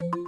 Thank you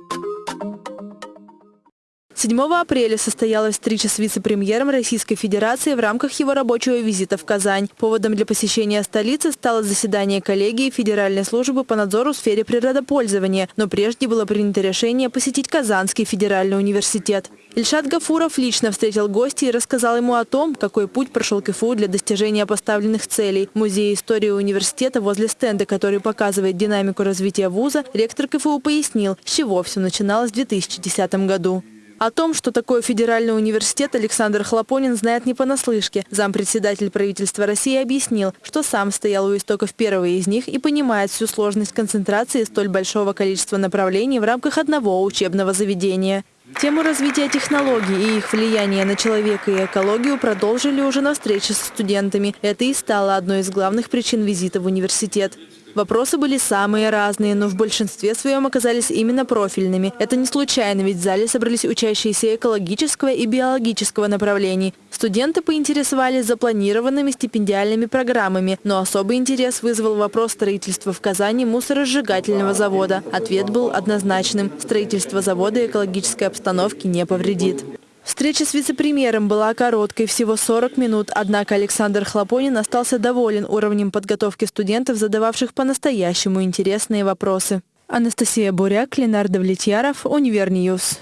7 апреля состоялась встреча с вице-премьером Российской Федерации в рамках его рабочего визита в Казань. Поводом для посещения столицы стало заседание коллегии Федеральной службы по надзору в сфере природопользования, но прежде было принято решение посетить Казанский федеральный университет. Ильшат Гафуров лично встретил гостя и рассказал ему о том, какой путь прошел КФУ для достижения поставленных целей. В Музее истории университета возле стенда, который показывает динамику развития вуза, ректор КФУ пояснил, с чего все начиналось в 2010 году. О том, что такое федеральный университет, Александр Хлопонин знает не понаслышке. Зампредседатель правительства России объяснил, что сам стоял у истоков первого из них и понимает всю сложность концентрации столь большого количества направлений в рамках одного учебного заведения. Тему развития технологий и их влияния на человека и экологию продолжили уже на встрече с студентами. Это и стало одной из главных причин визита в университет. Вопросы были самые разные, но в большинстве своем оказались именно профильными. Это не случайно, ведь в зале собрались учащиеся экологического и биологического направлений. Студенты поинтересовались запланированными стипендиальными программами, но особый интерес вызвал вопрос строительства в Казани мусоросжигательного завода. Ответ был однозначным. Строительство завода экологической обстановки не повредит. Встреча с вице-премьером была короткой, всего 40 минут, однако Александр Хлопонин остался доволен уровнем подготовки студентов, задававших по-настоящему интересные вопросы. Анастасия Буряк, Ленар Давлетьяров, Univer News.